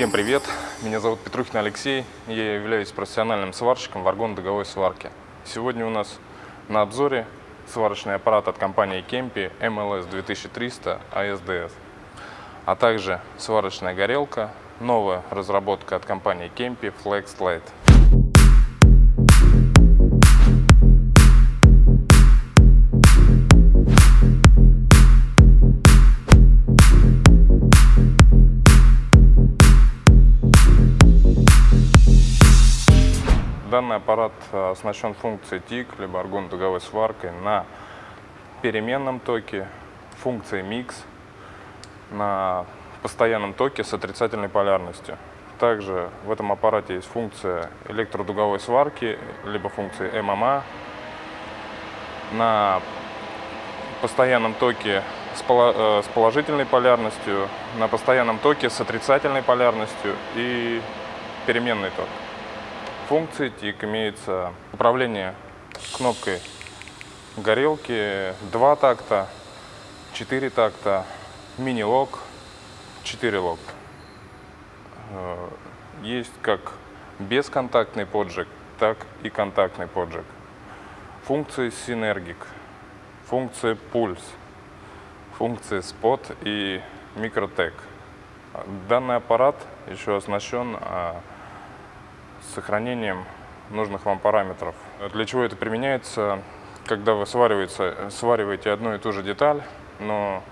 Всем привет! Меня зовут Петрухин Алексей. Я являюсь профессиональным сварщиком варгон-дуговой сварки. Сегодня у нас на обзоре сварочный аппарат от компании Kempi MLS 2300 ASDS, а также сварочная горелка, новая разработка от компании Kempi Flex Light. Данный аппарат э, оснащен функцией TIC, либо аргон-дуговой сваркой на переменном токе, функцией MIX, на постоянном токе с отрицательной полярностью. Также в этом аппарате есть функция электродуговой сварки, либо функции ММА. На постоянном токе э, с положительной полярностью, на постоянном токе с отрицательной полярностью и переменный ток функции ТИК имеется управление кнопкой горелки, два такта, четыре такта, мини-лок, четыре лок. Э, есть как бесконтактный поджиг, так и контактный поджиг. Функции синергик, функции пульс, функции спот и микротек. Данный аппарат еще оснащен а, с сохранением нужных вам параметров. Для чего это применяется? Когда вы свариваете, свариваете одну и ту же деталь, но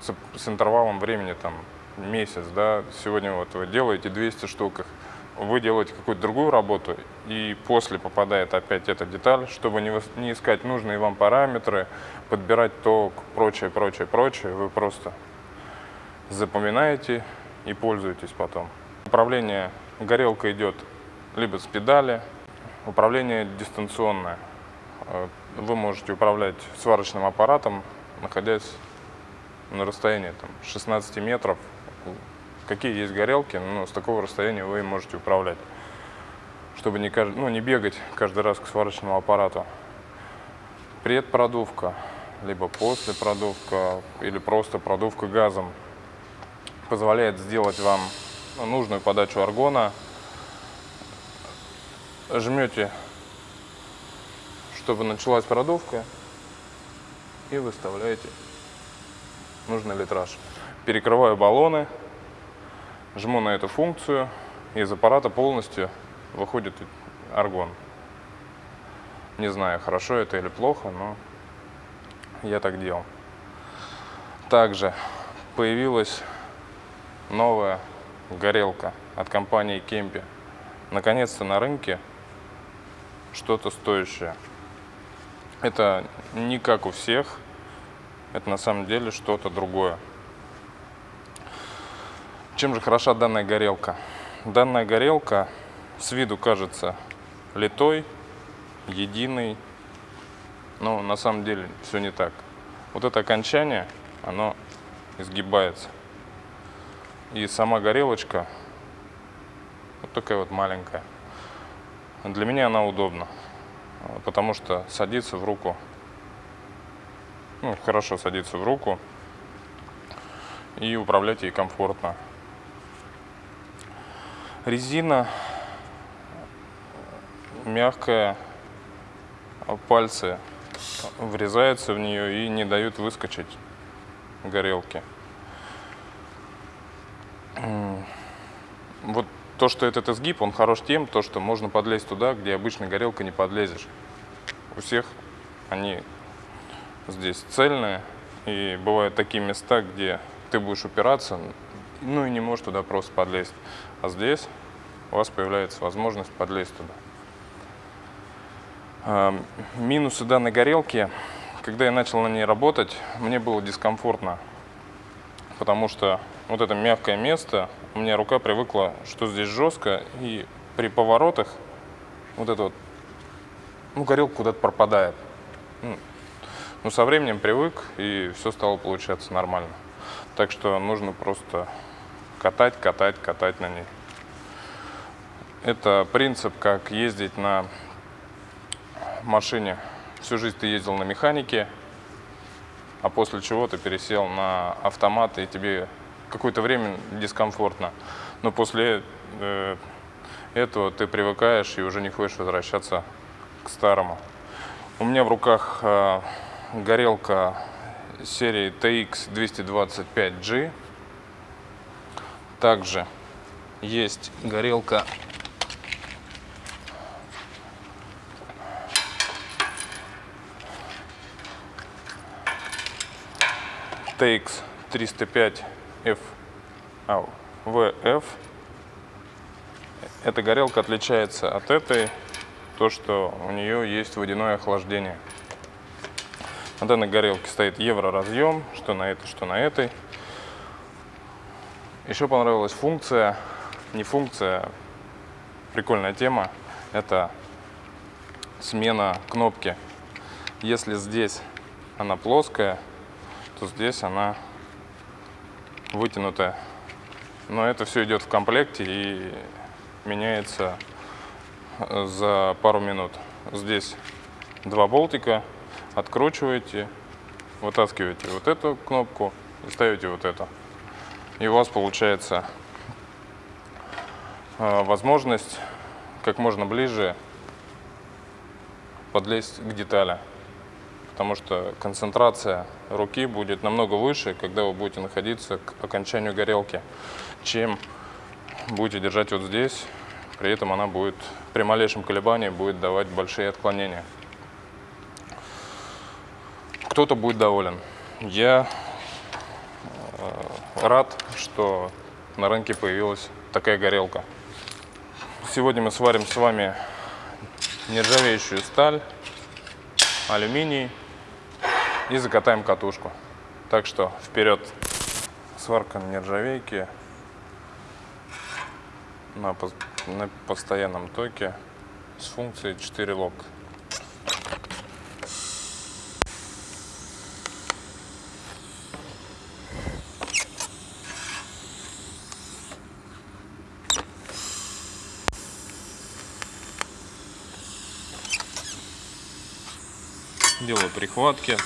с, с интервалом времени там месяц, да, сегодня вот вы делаете 200 штук, вы делаете какую-то другую работу, и после попадает опять эта деталь, чтобы не, не искать нужные вам параметры, подбирать ток, прочее, прочее, прочее, вы просто запоминаете и пользуетесь потом. Управление горелкой идет либо с педали. Управление дистанционное. Э, вы можете управлять сварочным аппаратом, находясь на расстоянии там, 16 метров. Какие есть горелки, но с такого расстояния вы им можете управлять, чтобы не, ну, не бегать каждый раз к сварочному аппарату. Предпродувка, либо после продувка, или просто продувка газом позволяет сделать вам нужную подачу аргона жмете, чтобы началась продувка, и выставляете нужный литраж. Перекрываю баллоны, жму на эту функцию, и из аппарата полностью выходит аргон. Не знаю, хорошо это или плохо, но я так делал. Также появилась новая горелка от компании Кемпи. Наконец-то на рынке что-то стоящее. Это не как у всех, это на самом деле что-то другое. Чем же хороша данная горелка? Данная горелка с виду кажется литой, единой, но на самом деле все не так. Вот это окончание, оно изгибается. И сама горелочка вот такая вот маленькая. Для меня она удобна, потому что садится в руку, ну, хорошо садится в руку и управлять ей комфортно. Резина мягкая, пальцы врезаются в нее и не дают выскочить горелки. Вот то, что этот изгиб, он хорош тем, то, что можно подлезть туда, где обычно горелка не подлезешь. У всех они здесь цельные, и бывают такие места, где ты будешь упираться, ну и не можешь туда просто подлезть. А здесь у вас появляется возможность подлезть туда. А, минусы данной горелки. Когда я начал на ней работать, мне было дискомфортно, потому что вот это мягкое место, у меня рука привыкла, что здесь жестко, и при поворотах вот это вот, ну, горелка куда-то пропадает. Ну, ну, со временем привык, и все стало получаться нормально. Так что нужно просто катать, катать, катать на ней. Это принцип, как ездить на машине. Всю жизнь ты ездил на механике, а после чего ты пересел на автомат, и тебе какое-то время дискомфортно. Но после э, этого ты привыкаешь и уже не хочешь возвращаться к старому. У меня в руках э, горелка серии TX225G. Также есть горелка TX 305 F, а, VF. Эта горелка отличается от этой, то что у нее есть водяное охлаждение. На данной горелке стоит евроразъем, что на этой, что на этой. Еще понравилась функция, не функция, прикольная тема, это смена кнопки. Если здесь она плоская, то здесь она вытянутая. Но это все идет в комплекте и меняется э, за пару минут. Здесь два болтика, откручиваете, вытаскиваете вот эту кнопку и ставите вот эту. И у вас получается э, возможность как можно ближе подлезть к детали потому что концентрация руки будет намного выше, когда вы будете находиться к окончанию горелки, чем будете держать вот здесь, при этом она будет при малейшем колебании будет давать большие отклонения. Кто-то будет доволен. Я э, рад, что на рынке появилась такая горелка. Сегодня мы сварим с вами нержавеющую сталь, алюминий, и закатаем катушку. Так что вперед! Сварка на нержавейке на, на постоянном токе с функцией 4 лок. делаю прихватки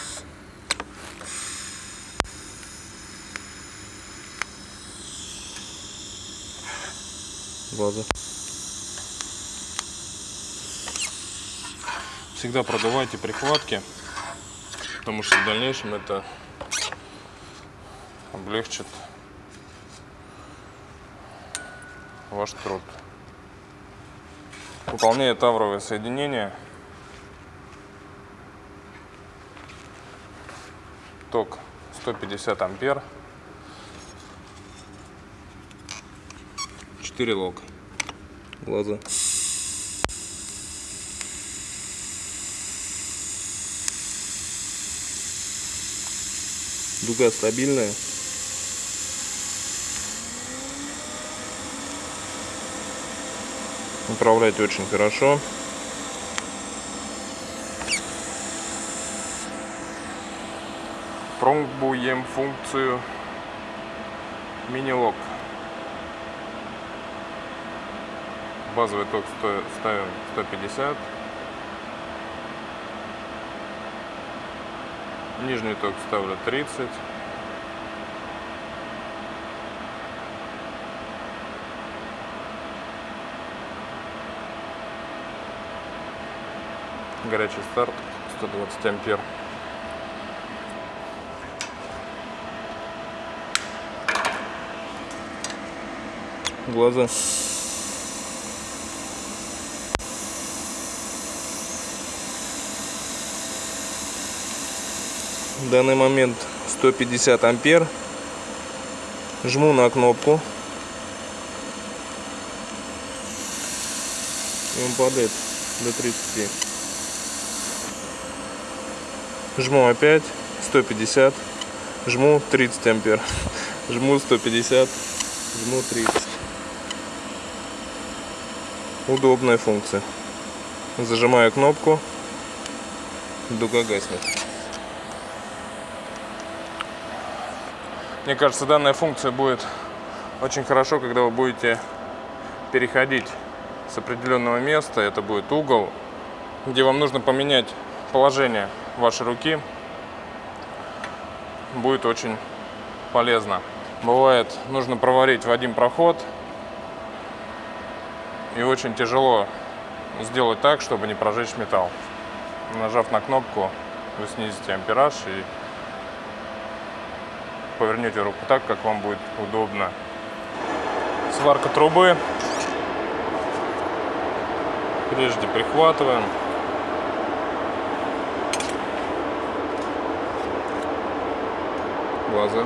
Всегда продувайте прихватки, потому что в дальнейшем это облегчит ваш труд. Выполняя тавровое соединение, ток 150 ампер 4 лок. Глаза. Дуга стабильная. Управлять очень хорошо. Пробуем функцию мини-лок. Базовый ток ставим 150. Нижний ток ставлю 30. Горячий старт 120 ампер. Глаза. Данный момент 150 ампер. Жму на кнопку. И он падает до 30 жму опять 150 жму 30 ампер. Жму 150 жму 30 удобная функция. Зажимаю кнопку. Дуга гаснет Мне кажется, данная функция будет очень хорошо, когда вы будете переходить с определенного места. Это будет угол, где вам нужно поменять положение вашей руки. Будет очень полезно. Бывает, нужно проварить в один проход. И очень тяжело сделать так, чтобы не прожечь металл. Нажав на кнопку, вы снизите ампераж и повернете руку так, как вам будет удобно. Сварка трубы. Прежде прихватываем. Глаза.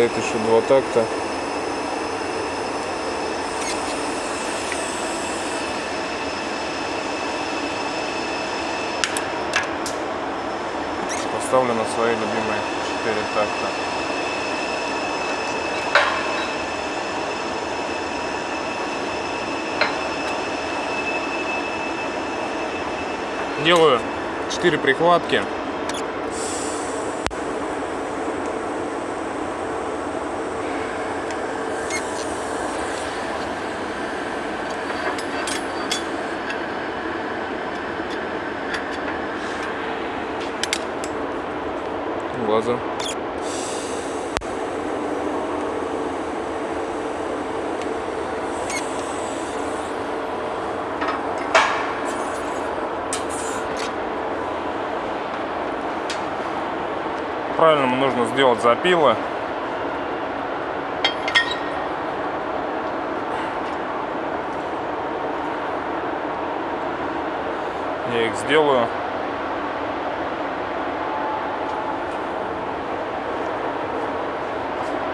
Стоит еще два такта. Поставлю на свои любимые 4 такта. Делаю 4 прихватки. Глаза. Правильному нужно сделать запилы. Я их сделаю.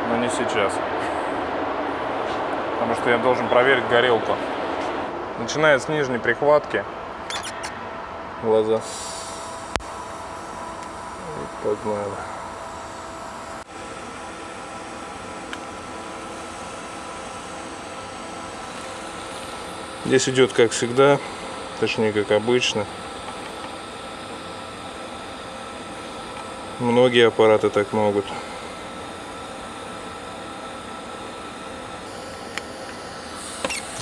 Но не сейчас. Потому что я должен проверить горелку. Начиная с нижней прихватки. Глаза. Погнали. Здесь идет как всегда, точнее как обычно. Многие аппараты так могут.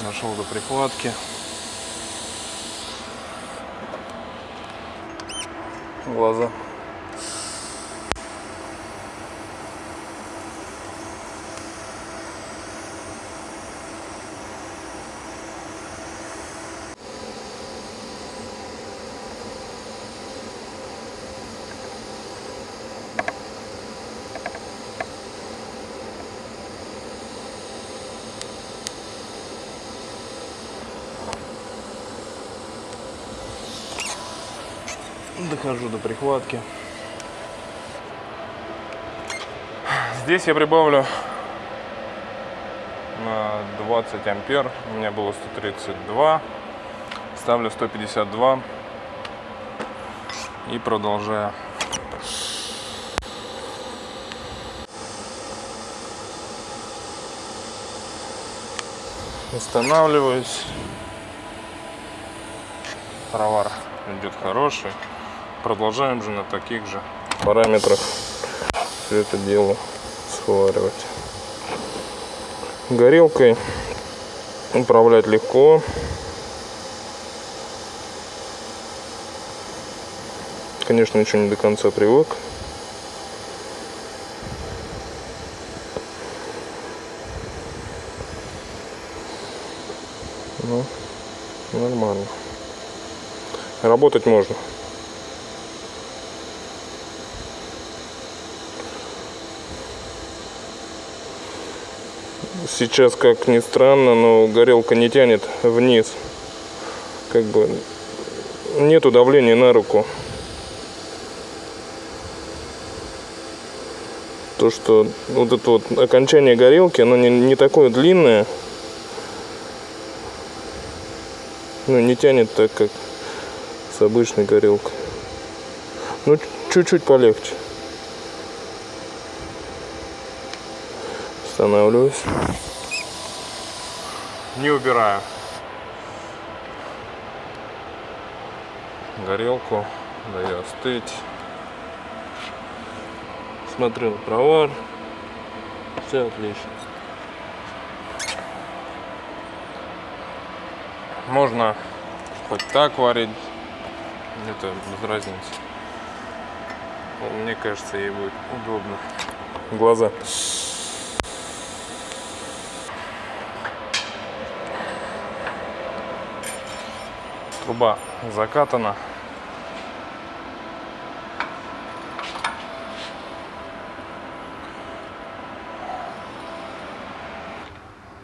Нашел до прихватки. Глаза. Дохожу до прихватки. Здесь я прибавлю на 20 ампер. У меня было 132. Ставлю 152. И продолжаю. Останавливаюсь. Товар идет хороший. Продолжаем же на таких же параметрах все это дело сваривать. Горелкой управлять легко. Конечно, еще не до конца привык. Ну, нормально. Работать можно. Сейчас, как ни странно, но горелка не тянет вниз. Как бы нету давления на руку. То, что вот это вот окончание горелки, оно не, не такое длинное. Ну, не тянет так, как с обычной горелкой. Ну, чуть-чуть полегче. Останавливаюсь. Не убираю. Горелку, даю остыть. Смотрю на провар. Все отлично. Можно хоть так варить, это без разницы. Мне кажется, ей будет удобно. Глаза. Труба закатана.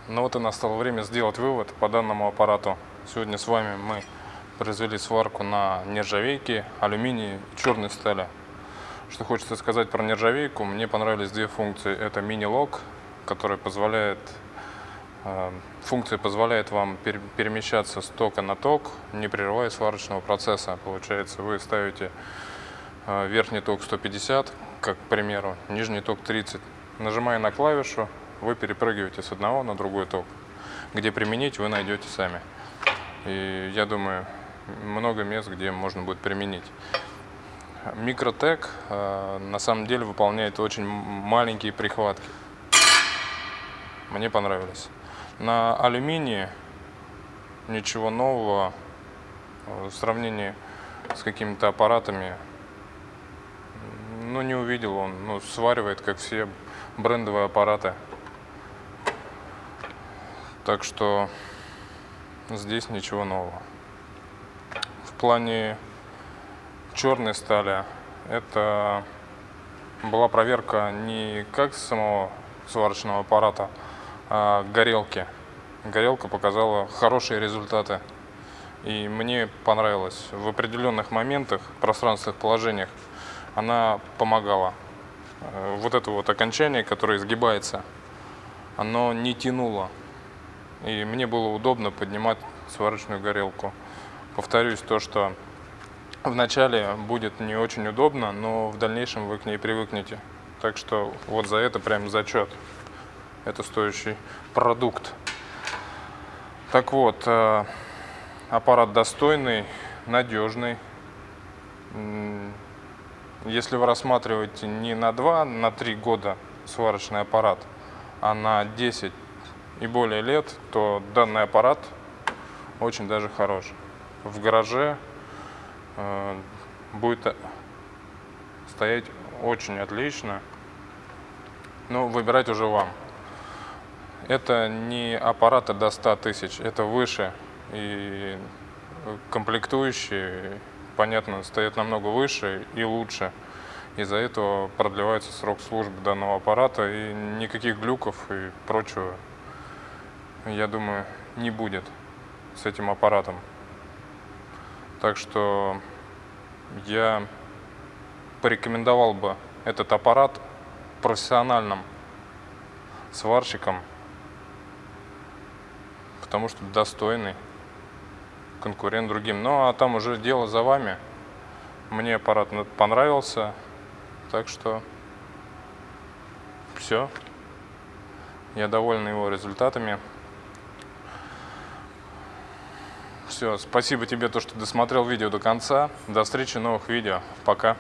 Ну вот и настало время сделать вывод по данному аппарату. Сегодня с вами мы произвели сварку на нержавейке, алюминии и черной стали. Что хочется сказать про нержавейку, мне понравились две функции. Это мини-лок, который позволяет, функция позволяет вам перемещаться с тока на ток, не прерывая сварочного процесса. Получается, вы ставите э, верхний ток 150, как к примеру, нижний ток 30. Нажимая на клавишу, вы перепрыгиваете с одного на другой ток. Где применить, вы найдете сами. И я думаю, много мест, где можно будет применить. Микротек э, на самом деле выполняет очень маленькие прихватки. Мне понравились. На алюминии ничего нового э, в сравнении с какими-то аппаратами ну, не увидел он. Ну, сваривает, как все брендовые аппараты. Так что здесь ничего нового. В плане черной стали это была проверка не как самого сварочного аппарата, а горелки. Горелка показала хорошие результаты. И мне понравилось. В определенных моментах, пространственных положениях она помогала. Э, вот это вот окончание, которое изгибается, оно не тянуло. И мне было удобно поднимать сварочную горелку. Повторюсь, то, что вначале будет не очень удобно, но в дальнейшем вы к ней привыкнете. Так что вот за это прям зачет. Это стоящий продукт. Так вот, э, аппарат достойный, надежный. Если вы рассматриваете не на 2, на 3 года сварочный аппарат, а на 10 и более лет, то данный аппарат очень даже хорош. В гараже э, будет стоять очень отлично, но выбирать уже вам. Это не аппараты до 100 тысяч, это выше. И комплектующие, понятно, стоят намного выше и лучше. Из-за этого продлевается срок службы данного аппарата и никаких глюков и прочего я думаю, не будет с этим аппаратом. Так что я порекомендовал бы этот аппарат профессиональным сварщикам, потому что достойный конкурент другим. Ну а там уже дело за вами. Мне аппарат понравился, так что все. Я доволен его результатами. Все, спасибо тебе, то, что досмотрел видео до конца. До встречи в новых видео. Пока.